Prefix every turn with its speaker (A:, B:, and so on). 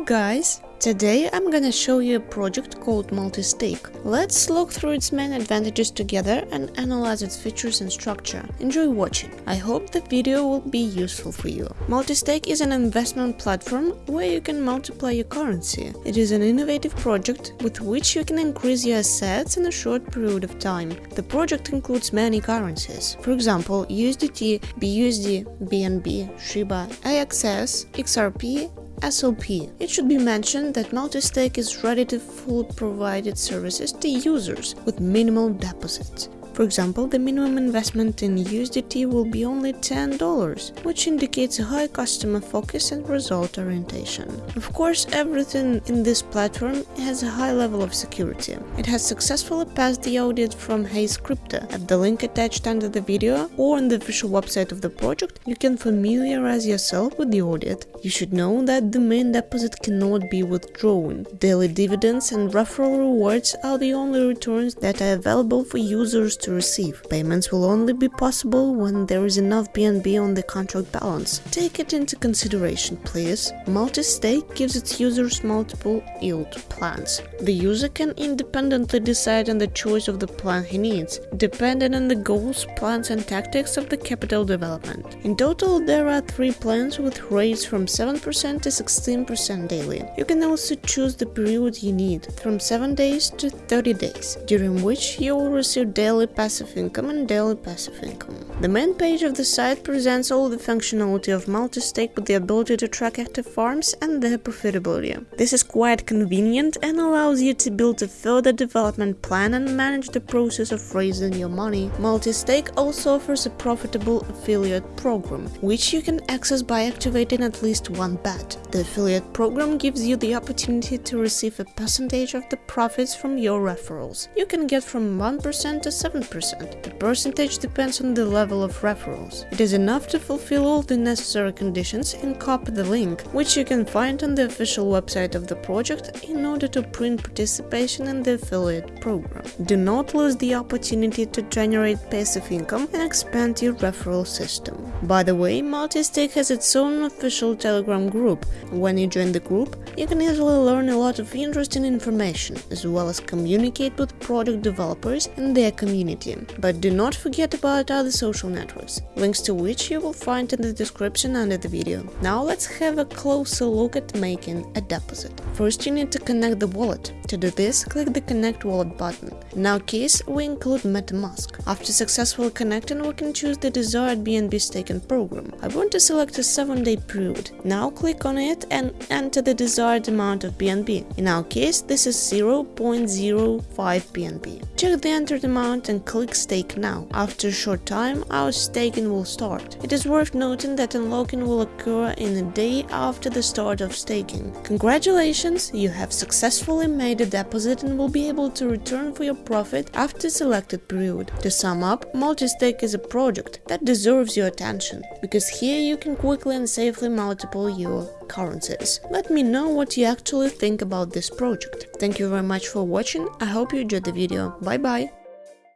A: guys! Today I'm gonna show you a project called Multistake. Let's look through its main advantages together and analyze its features and structure. Enjoy watching. I hope the video will be useful for you. Multistake is an investment platform where you can multiply your currency. It is an innovative project with which you can increase your assets in a short period of time. The project includes many currencies. For example, USDT, BUSD, BNB, Shiba, AXS, XRP SLP. It should be mentioned that Multistake is ready to fully provide its services to users with minimal deposits. For example, the minimum investment in USDT will be only $10, which indicates a high customer focus and result orientation. Of course, everything in this platform has a high level of security. It has successfully passed the audit from Haze Crypto. At the link attached under the video or on the official website of the project, you can familiarize yourself with the audit. You should know that the main deposit cannot be withdrawn. Daily dividends and referral rewards are the only returns that are available for users to receive. Payments will only be possible when there is enough BNB on the contract balance. Take it into consideration, please. Multi-stake gives its users multiple yield plans. The user can independently decide on the choice of the plan he needs, depending on the goals, plans and tactics of the capital development. In total, there are three plans with rates from 7% to 16% daily. You can also choose the period you need, from 7 days to 30 days, during which you will receive daily passive income and daily passive income. The main page of the site presents all the functionality of multi-stake with the ability to track active farms and their profitability. This is quite convenient and allows you to build a further development plan and manage the process of raising your money. Multi-stake also offers a profitable affiliate program, which you can access by activating at least one bet. The affiliate program gives you the opportunity to receive a percentage of the profits from your referrals. You can get from 1% to 7 7%. The percentage depends on the level of referrals. It is enough to fulfill all the necessary conditions and copy the link, which you can find on the official website of the project in order to print participation in the affiliate program. Do not lose the opportunity to generate passive income and expand your referral system. By the way, Multistake has its own official Telegram group. When you join the group, you can easily learn a lot of interesting information, as well as communicate with product developers and their community But do not forget about other social networks, links to which you will find in the description under the video. Now let's have a closer look at making a deposit. First you need to connect the wallet. To do this, click the connect wallet button. In our case, we include MetaMask. After successfully connecting, we can choose the desired BNB staking program. I want to select a 7-day period. Now click on it and enter the desired amount of BNB. In our case, this is 0.05 BNB. Check the entered amount and click stake now. After a short time, our staking will start. It is worth noting that unlocking will occur in a day after the start of staking. Congratulations, you have successfully made a deposit and will be able to return for your profit after selected period. To sum up, Multistake is a project that deserves your attention, because here you can quickly and safely multiple your currencies. Let me know what you actually think about this project. Thank you very much for watching, I hope you enjoyed the video, bye bye!